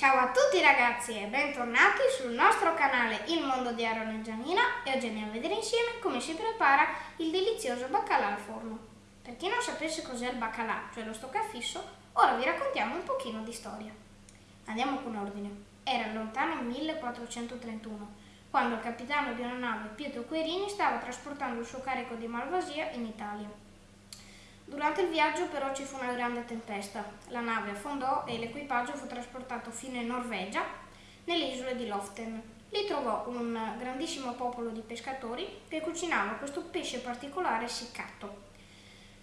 Ciao a tutti ragazzi e bentornati sul nostro canale Il Mondo di Aaron e Gianina e oggi andiamo a vedere insieme come si prepara il delizioso baccalà al forno. Per chi non sapesse cos'è il baccalà, cioè lo stoccafisso, ora vi raccontiamo un pochino di storia. Andiamo con ordine. Era lontano 1431, quando il capitano di una nave, Pietro Querini, stava trasportando il suo carico di malvasia in Italia. Durante il viaggio però ci fu una grande tempesta. La nave affondò e l'equipaggio fu trasportato fino in Norvegia, nelle isole di Loften. Lì trovò un grandissimo popolo di pescatori che cucinava questo pesce particolare essiccato.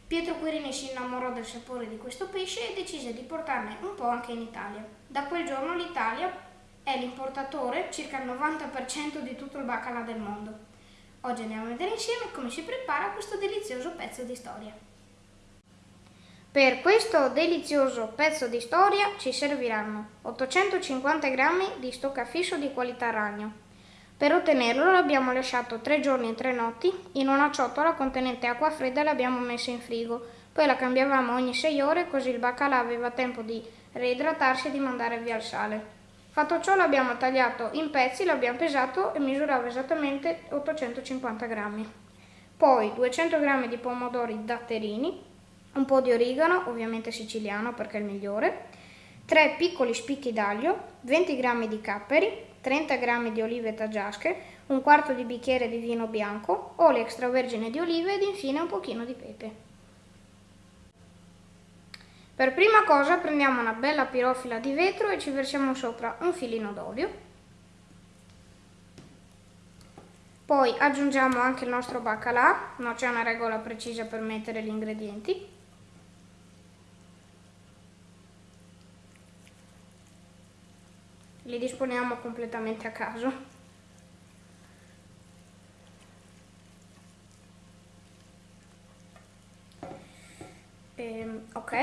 Pietro Quirini si innamorò del sapore di questo pesce e decise di portarne un po' anche in Italia. Da quel giorno l'Italia è l'importatore, circa il 90% di tutto il baccalà del mondo. Oggi andiamo a vedere insieme come si prepara questo delizioso pezzo di storia. Per questo delizioso pezzo di storia ci serviranno 850 g di stoccafisso di qualità ragno. Per ottenerlo l'abbiamo lasciato 3 giorni e 3 notti in una ciotola contenente acqua fredda e l'abbiamo messa in frigo. Poi la cambiavamo ogni 6 ore così il baccalà aveva tempo di reidratarsi e di mandare via il sale. Fatto ciò l'abbiamo tagliato in pezzi, l'abbiamo pesato e misurava esattamente 850 g. Poi 200 g di pomodori datterini, un po' di origano, ovviamente siciliano perché è il migliore, 3 piccoli spicchi d'aglio, 20 g di capperi, 30 g di olive taggiasche, un quarto di bicchiere di vino bianco, olio extravergine di olive ed infine un pochino di pepe. Per prima cosa prendiamo una bella pirofila di vetro e ci versiamo sopra un filino d'olio. Poi aggiungiamo anche il nostro baccalà, non c'è una regola precisa per mettere gli ingredienti. Li disponiamo completamente a caso. Ehm, ok,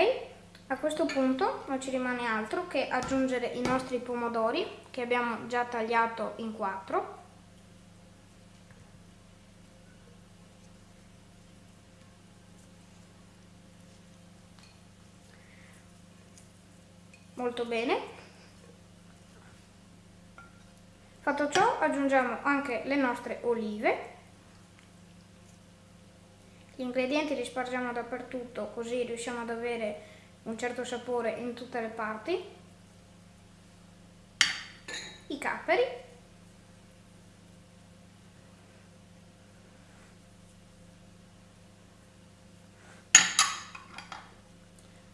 a questo punto non ci rimane altro che aggiungere i nostri pomodori che abbiamo già tagliato in quattro. Molto bene, Fatto ciò aggiungiamo anche le nostre olive. Gli ingredienti li spargiamo dappertutto così riusciamo ad avere un certo sapore in tutte le parti. I capperi.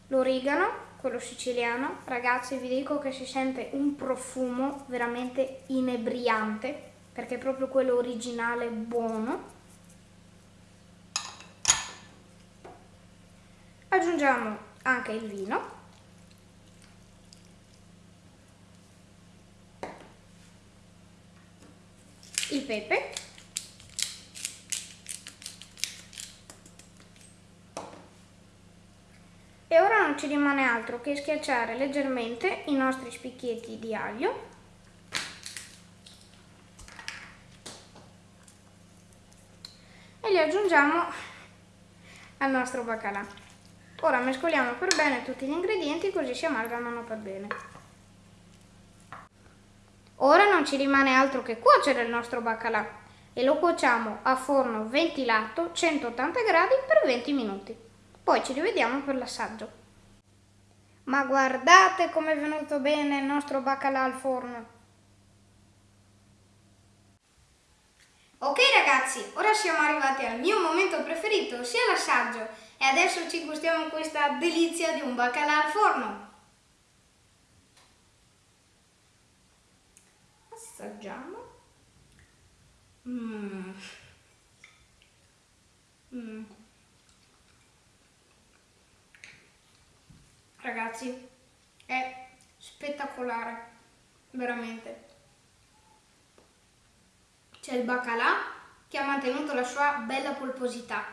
L'origano quello siciliano, ragazzi vi dico che si sente un profumo veramente inebriante, perché è proprio quello originale buono. Aggiungiamo anche il vino. Il pepe. Non ci rimane altro che schiacciare leggermente i nostri spicchietti di aglio e li aggiungiamo al nostro baccalà. Ora mescoliamo per bene tutti gli ingredienti così si amalgamano per bene. Ora non ci rimane altro che cuocere il nostro baccalà e lo cuociamo a forno ventilato 180 gradi per 20 minuti. Poi ci rivediamo per l'assaggio. Ma guardate come è venuto bene il nostro baccalà al forno. Ok ragazzi, ora siamo arrivati al mio momento preferito, ossia l'assaggio. E adesso ci gustiamo questa delizia di un baccalà al forno. Assaggiamo. Mmm. Ragazzi, è spettacolare, veramente. C'è il baccalà che ha mantenuto la sua bella polposità.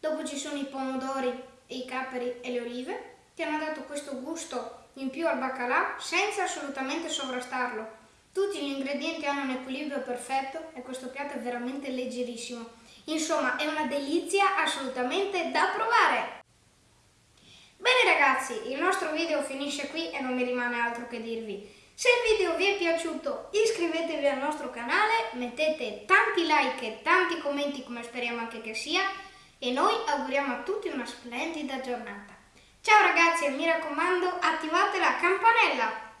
Dopo ci sono i pomodori e i capperi e le olive che hanno dato questo gusto in più al baccalà senza assolutamente sovrastarlo. Tutti gli ingredienti hanno un equilibrio perfetto e questo piatto è veramente leggerissimo. Insomma, è una delizia assolutamente da provare! Ragazzi, il nostro video finisce qui e non mi rimane altro che dirvi. Se il video vi è piaciuto iscrivetevi al nostro canale, mettete tanti like e tanti commenti come speriamo anche che sia e noi auguriamo a tutti una splendida giornata. Ciao ragazzi e mi raccomando attivate la campanella!